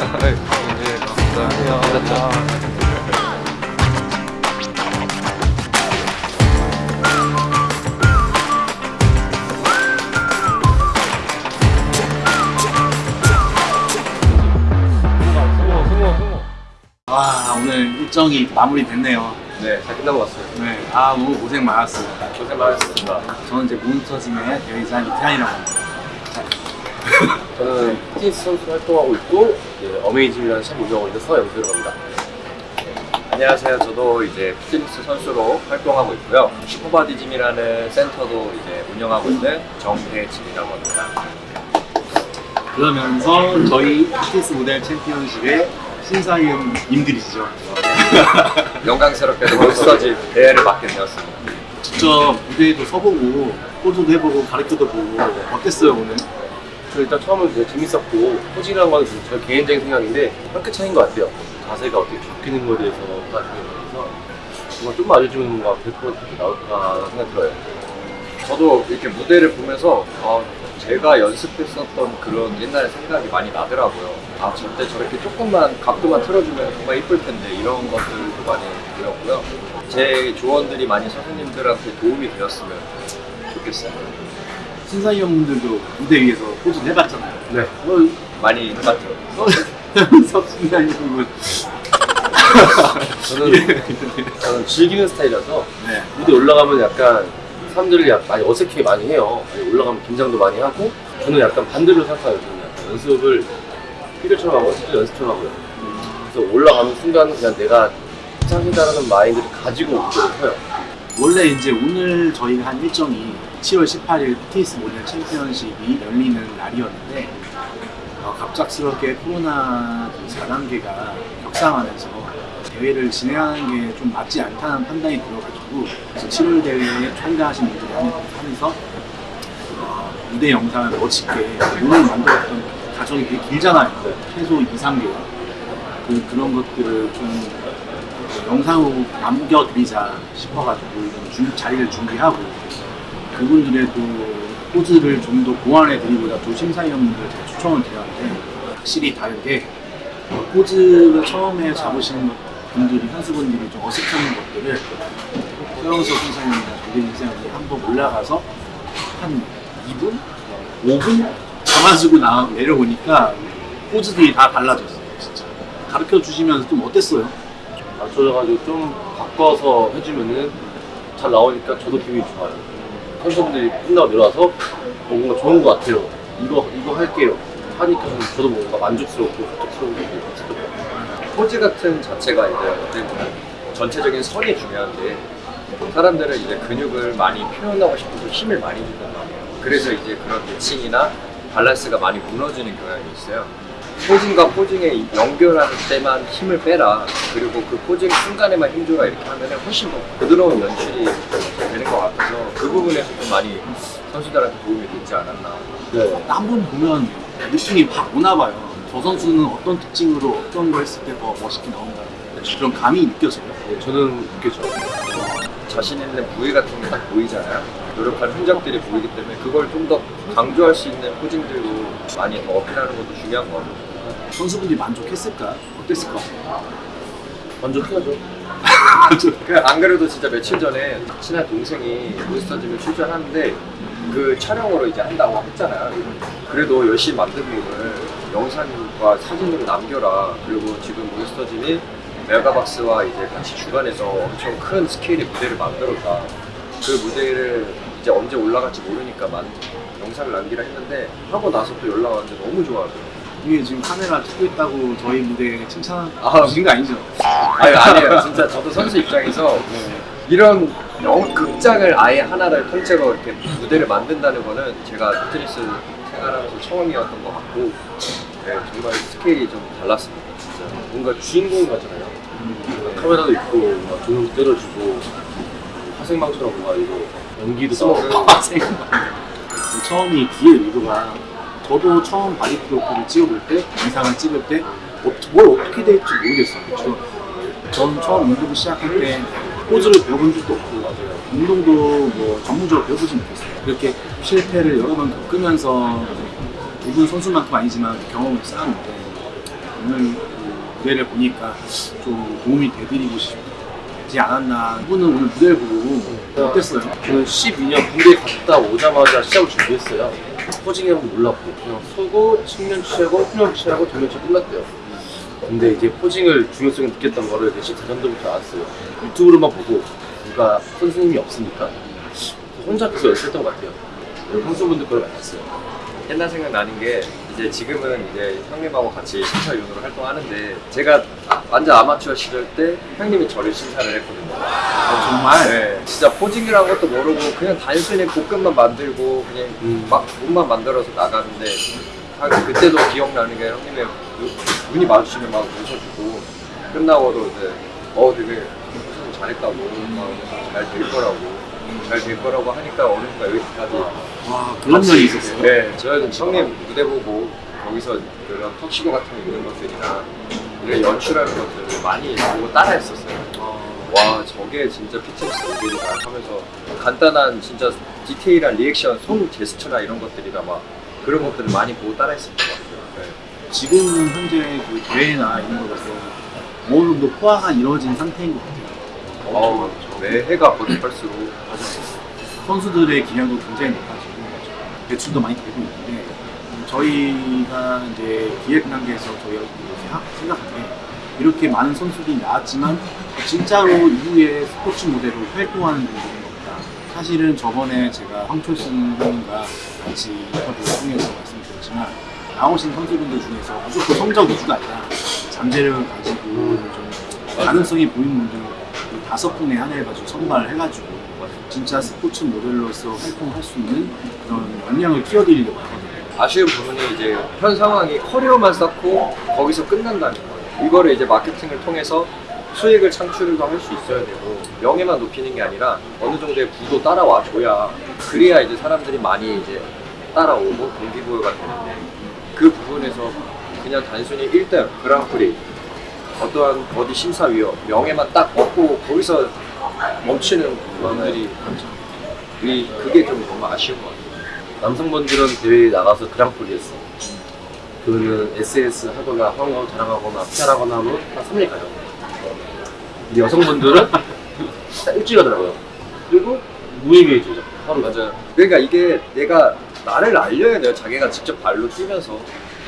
네, 감사합니다. 와 오늘 일정이 마무리됐네요. 네, 잘 끝나고 왔어요. 네, 아 너무 고생 많았습니다. 고생 많으셨습니다. 저는 이제 몬스터짐의 대회장 이태환이라고 합니다. 저는 피트니스 선수 활동하고 있고 이제 어메이징이라는 샵 운영하고 있는 서영수라고 합니다. 안녕하세요. 저도 이제 피트니스 선수로 활동하고 있고요. 슈퍼바디짐이라는 센터도 이제 운영하고 있는 정대진이라고 합니다. 그러면서 저희 피트니스 모델 챔피언십의 심사위원님들이시죠. 영광스럽게도 몬스터짐 대회를 맡게 되었습니다. 직접 무대에도 서보고 포즈도 해보고 가르쳐도 보고 어땠어요 오늘? 저 일단 처음은 되게 재밌었고 포징이라는 건제 개인적인 생각인데 한 끗 차이인 것 같아요. 자세가 어떻게 바뀌는 거에 대해서 나중에 그래서 정말 알려주는 거 될것 같게 나올까 생각 들어요. 저도 이렇게 무대를 보면서 아, 제가 연습했었던 그런 옛날의 생각이 많이 나더라고요. 아, 저때 저렇게 조금만 각도만 틀어주면 정말 이쁠 텐데 이런 것들도 많이 들었고요. 제 조언들이 많이 선생님들한테 도움이 되었으면 좋겠어요. 신사위원분들도 무대 위에서 포즈 해봤잖아요. 네. 어, 많이 해봤죠. 서현석 신사위원님은 저는 저는 즐기는 스타일이라서 네. 무대 올라가면 약간 사람들이 많이 어색해 많이 해요. 아니, 올라가면 긴장도 많이 하고 저는 약간 반대로 생각해요. 저는 약간 연습을 필요처럼 하고 실제 연습처럼 하고요. 그래서 올라가는 순간 그냥 내가 짱이다라는 마인드를 가지고 무대를 서요. 원래 이제 오늘 저희가 한 일정이 7월 18일 피트니스 모델 챔피언십이 열리는 날이었는데 어, 갑작스럽게 코로나 4단계가 격상하면서 대회를 진행하는 게 좀 맞지 않다는 판단이 들어가지고 그래서 7월 대회에 참가하신 분들이 하- 하면서 어, 무대 영상을 멋지게 오늘 만들었던 과정이 되게 길잖아요. 최소 2, 3개월. 그, 그런 것들을 좀 영상으로 남겨드리자 싶어가지고 준- 자리를 준비하고 그분들의 또 포즈를 좀 더 보완해드리고자 또 심사위원분들 제가 추천을 드렸는데 확실히 다르게 어, 포즈를 처음에 잡으시는 것- 분들이 선수분들이 좀 어색한 것들을 서영석 심사위원이나 조대진 심사위원이 한번 올라가서 한 2분? 5분? 잡아주고 나 내려오니까 포즈들이 다 달라졌어요 진짜 가르쳐 주시면서 좀 어땠어요? 맞춰져가지고 좀 바꿔서 해주면은 잘 나오니까 저도 기분이 좋아요. 선수분들이 끝나고 내려와서 어, 뭔가 좋은 것 같아요. 이거 이거 할게요. 하니까 좀 저도 뭔가 만족스럽고 만족스러운 게. 포즈 같은 자체가 이제 전체적인 선이 중요한데 사람들은 이제 근육을 많이 표현하고 싶어서 힘을 많이 준단 말이에요. 그래서 이제 그런 대칭이나 밸런스가 많이 무너지는 경향이 있어요. 포징과 포징의 연결할 때만 힘을 빼라. 그리고 그 포징 순간에만 힘줘라 이렇게 하면 훨씬 더 부드러운 연출이 되는 것 같아서 그 부분에서 좀 많이 선수들한테 도움이 되지 않았나. 네. 한 번 보면 느낌이 확 오나 봐요. 저 선수는 어떤 특징으로 어떤 걸 했을 때 더 멋있게 나온다. 그런 감이 느껴져요. 네, 저는 느껴져. 자신 있는 부위 같은 게 딱 보이잖아요. 노력한 흔적들이 보이기 때문에 그걸 좀 더 강조할 수 있는 포징들로 많이 더 어필하는 것도 중요한 것 같아요. 선수분들이 만족했을까? 어땠을까? 만족해야죠. 그 안 그래도 진짜 며칠 전에 친한 동생이 몬스터짐에 출전하는데 그 촬영으로 이제 한다고 했잖아요. 그래도 열심히 만든 거를 영상과 사진으로 남겨라. 그리고 지금 몬스터짐이 메가박스와 이제 같이 주관해서 엄청 큰 스케일의 무대를 만들었다. 그 무대를 이제 언제 올라갈지 모르니까 만, 영상을 남기라 했는데 하고 나서 또 연락 왔는데 너무 좋아하더라고요. 이게 지금 카메라 찍고 있다고 저희 무대 칭찬 아. 주신 거 아니죠? 아니 아니에요. 진짜 저도 선수 입장에서 이런 영 극장을 아예 하나를 통째로 이렇게 무대를 만든다는 거는 제가 피트니스 생활하면서 처음이었던 것 같고 네, 정말 스케일이 좀 달랐습니다. 진짜. 뭔가 주인공 같잖아요. 카메라도 있고 뭔가 조명도 때려주고 화생방처럼 뭔가 이거 연기도 생각. 처음이 뒤에 의도가 저도 처음 바디 프로필을 찍어볼 때 영상을 찍을 때 어, 뭘 어떻게 될지 모르겠어요. 그쵸? 전 처음 운동 시작할 때 포즈를 배워본 적도 없고 운동도 뭐 전문적으로 배워보지 못했어요. 그렇게 실패를 여러 번 겪으면서 누군 선수만큼 아니지만 경험을 쌓았는데 오늘 그 무대를 보니까 좀 도움이 되드리고 싶지 않았나. 이분은 오늘 무대를 보고 어땠어요? 저는 12년 군대 갔다 오자마자 시합을 준비했어요. 포징이 한번 몰랐고 그냥 서고 측면 취하고 후면 취하고 정면 취 끝났대요. 근데 이제 포징을 중요성을 느꼈던 거를 이제 14년도부터 알았어요. 유튜브로만 보고 누가 선생님이 없으니까 혼자 계속 연습했던 것 같아요. 그리고 선수분들 거를 많이 했어요. 옛날 생각 나는 게 이제 지금은 이제 형님하고 같이 심사위원으로 활동하는데 제가 완전 아마추어 시절 때 형님이 저를 심사를 했거든요. 아, 정말? 네, 진짜 포징이라는 것도 모르고 그냥 단순히 볶음만 만들고 그냥 음. 막 몸만 만들어서 나가는데 아, 그때도 기억나는 게 형님의 눈- 눈이 마주치면 막 웃어주고 끝나고도 이제 어 되게 잘했다고 잘될 거라고 잘 될 거라고 하니까 어느 순간 여기까지 와 그런 면이 있었어요. 네, 저는 형님 무대 보고 거기서 그런 턱시도 같은 거 입는 것들이나 이런 연출하는 것들을 많이 보고 따라 했었어요. 와 저게 진짜 PTS 모델이다 하면서 간단한 진짜 디테일한 리액션, 손 제스처나 이런 것들이나 막 그런 것들을 많이 보고 따라 했었던 것 같아요. 네. 지금 현재 그 대회나 이런 거에서 어느 정도 포화가 이루어진 상태인 것 같아요. 어, 매 해가 거듭할수록 선수들의 기량도 굉장히 높아지고 배출도 많이 되고 있는데 저희가 이제 기획 단계에서 저희가 생각- 생각한 게 이렇게 많은 선수들이 나왔지만 진짜로 이후에 스포츠 모델로 활동하는 분들은 없다. 사실은 저번에 제가 황철순 형님과 같이 인터뷰를 통해서 말씀드렸지만 나오신 선수분들 중에서 무조건 성적 위주가 아니라 잠재력을 가지고 좀 가능성이 보이는 분들 그 다섯 분의 한 해가지고 선발을 해가지고 진짜 스포츠 모델로서 활동할 수 있는 그런 역량을 키워드리려고 하거든요. 아쉬운 부분이 이제 현 상황이 커리어만 쌓고 거기서 끝난다는 거예요. 이거를 이제 마케팅을 통해서 수익을 창출도 할 수 있어야 되고 명예만 높이는 게 아니라 어느 정도의 구도 따라와 줘야 그래야 이제 사람들이 많이 이제 따라오고 동기부여가 되는데 그 부분에서 그냥 단순히 1등 그랑프리 어떠한 어디 심사위원 명예만 딱 얻고 거기서 멈추는 분들이 이 그게 좀 너무 아쉬운 것 같아요. 남성분들은 대회에 나가서 그랑프리 했어. 그거는 SNS 하거나 황하고 자랑하거나 PR하거나 하면 한 3일 가요. 근데 여성분들은 딱 일주일 가더라고요. 그리고 무의미해지죠. 하루 맞아요. 그러니까 이게 내가 나를 알려야 돼요. 자기가 직접 발로 뛰면서.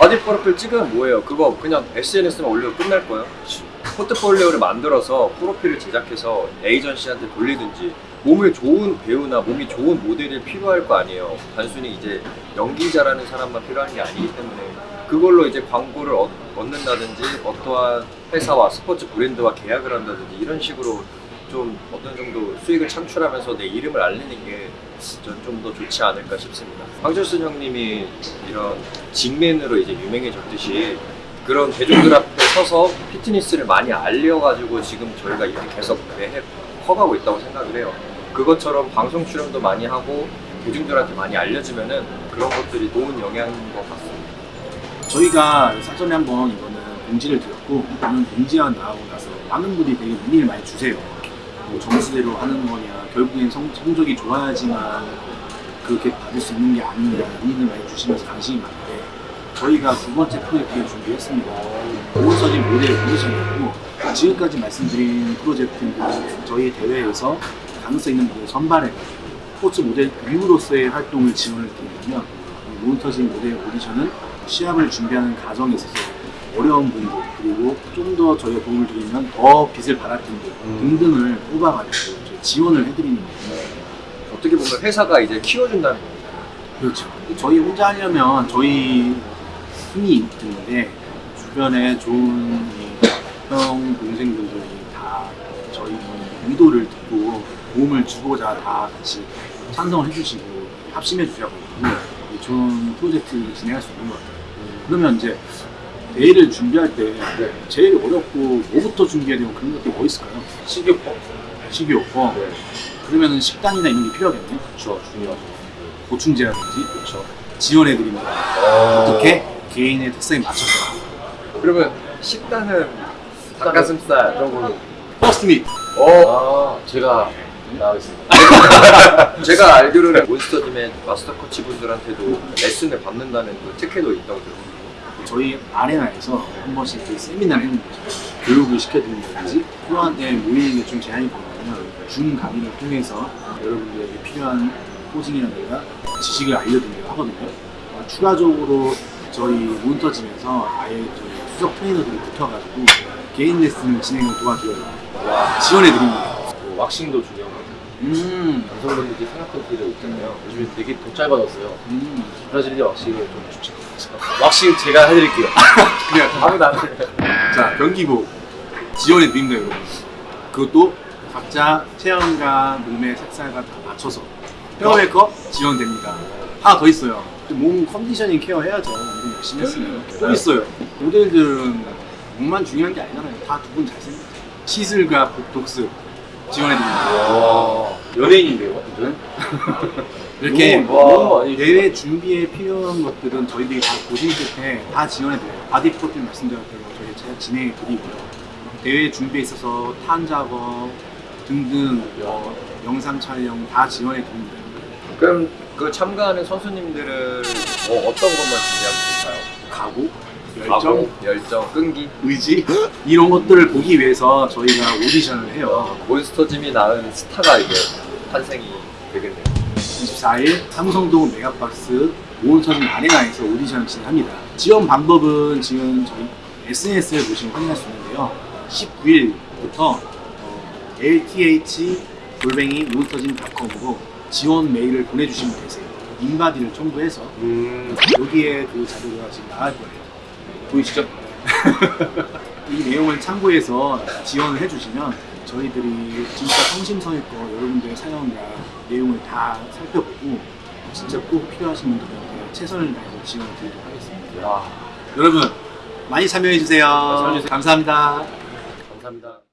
바디 프로필 찍으면 뭐예요? 그거 그냥 SNS만 올리고 끝날 거예요. 포트폴리오를 만들어서 프로필을 제작해서 에이전시한테 돌리든지 몸을 좋은 배우나 몸이 좋은 모델이 필요할 거 아니에요. 단순히 이제 연기자라는 사람만 필요한 게 아니기 때문에 그걸로 이제 광고를 얻, 얻는다든지 어떠한 회사와 스포츠 브랜드와 계약을 한다든지 이런 식으로 좀 어떤 정도 수익을 창출하면서 내 이름을 알리는 게좀더 좋지 않을까 싶습니다. 황철순 형님이 이런 직맨으로 이제 유명해졌듯이 그런 대중들 앞에 서서 피트니스를 많이 알려가지고 지금 저희가 이렇게 계속 매해 커가고 있다고 생각을 해요. 그것처럼 방송 출연도 많이 하고 대중들한테 많이 알려지면은 그런 것들이 좋은 영향인 것 같습니다. 저희가 사전에 한번 이거는 공지를 드렸고 이거는 공지가 나오고 나서 많은 분들이 되게 문의를 많이 주세요. 뭐 점수대로 하는 거냐, 결국엔 성, 성적이 좋아야지만 그렇게 받을 수 있는 게 아니냐 문의를 많이 주시면서 관심이 많은데 저희가 두 번째 프로젝트를 준비했습니다. 오은서진 모델 오디션이고 지금까지 말씀드린 프로젝트는 저희 대회에서 가능성 있는 분들 선발해가지고 스포츠 모델 위우로서의 활동을 지원을 드리려면 몬터진 모델 오디션은 시합을 준비하는 과정에 있어서 어려운 분들 그리고 좀 더 저희가 도움을 드리면 더 빛을 발할 분들 등등을 뽑아가지고 지원을 해드리는 거예요. 어떻게 보면 회사가 이제 키워준다는 거예요. 그렇죠. 저희 혼자 하려면 저희 힘이 드는데 주변에 좋은 이형 동생분들이 다 저희 의도를 듣고 도움을 주고자 다 같이 찬성을 해주시고 합심해 주셔서 좋은 프로젝트를 진행할 수 있는 것 같아요. 그러면 이제 대회를 준비할 때 제일 어렵고 뭐부터 준비해야 되고 그런 것들이 뭐 있을까요? 식이요법. 식이요법. 네. 그러면은 식단이나 이런 게 필요하겠네. 그렇죠. 중요하죠. 보충제라든지 그렇죠. 지원해 드립니다. 어떻게 개인의 특성에 맞춰서 그러면 식단은 닭가슴살 이런 거는 first 밋어아 제가 나가겠습니다. 제가 알기로는 몬스터짐의 마스터 코치 분들한테도 레슨을 받는다는 그 특혜도 있다고 들었거든요. 저희 아레나에서 한 번씩 그 세미나를 했는 거죠. 교육을 시켜드린다든지 때문에 모이는 게 좀 제한이 되면 줌 강의를 통해서 여러분들에게 필요한 코딩이라든가 지식을 알려드리기도 하거든요. 어, 추가적으로 저희 모니터짐에서 아예 저희 수석 트레이너들이 붙어가지고 개인 레슨 진행을 도와드려요. 지원해드립니다. 뭐 왁싱도 같아요. 음, 남성분들이 생각던 티를 있잖아요. 요즘에 되게 더 짧아졌어요. 음. 브라질리아 왁싱을 좀 추천. 왁싱 제가 해드릴게요. 그래, 아무도 안 해. 자, 변기복 지원해 드립니다, 여러분. 그것도 각자 체형과 몸의 색깔과 다 맞춰서 헤어 메이크업 지원됩니다. 하나 더 있어요. 몸 conditioning 케어 해야죠. 우리 열심히 했으면. 또 있어요. 모델들은 몸만 중요한 게 아니잖아요. 다 두 분 잘생겼죠. 시술과 보톡스 지원해 드립니다. 와, 연예인인데요? 이렇게 많이 대회 준비에 필요한 것들은 저희들이 다 고심 끝에 다 지원해드려요. 바디 프로필 말씀드렸던 거 저희 제가 진행해드리고요. 대회 준비에 있어서 탄 작업 등등 어, 영상 촬영 다 지원해드립니다. 그럼 그 참가하는 선수님들은 뭐 어떤 것만 준비하면 될까요? 각오, 열정, 열정, 끈기. 의지 이런 것들을 보기 위해서 저희가 오디션을 해요. 몬스터짐이 낳은 스타가 이제 탄생이 되겠네요. 24일 삼성동 메가박스 모은서진 아레나에서 오디션을 진행합니다. 지원 방법은 지금 저희 SNS를 보시면 확인할 수 있는데요. 19일부터 lth 골뱅이 몬스터진.com으로 지원 메일을 보내주시면 되세요. 인바디를 첨부해서 음, 여기에 그 자료가 지금 나갈 거예요. 보이시죠? 이 내용을 참고해서 지원을 해주시면 저희들이 진짜 성심성의껏 여러분들의 사연과 내용을 다 살펴보고 진짜 꼭 필요하신 분들한테 최선을 다해서 지원을 드리도록 하겠습니다. 야, 여러분 많이 참여해주세요. 참여해주세요. 감사합니다. 감사합니다.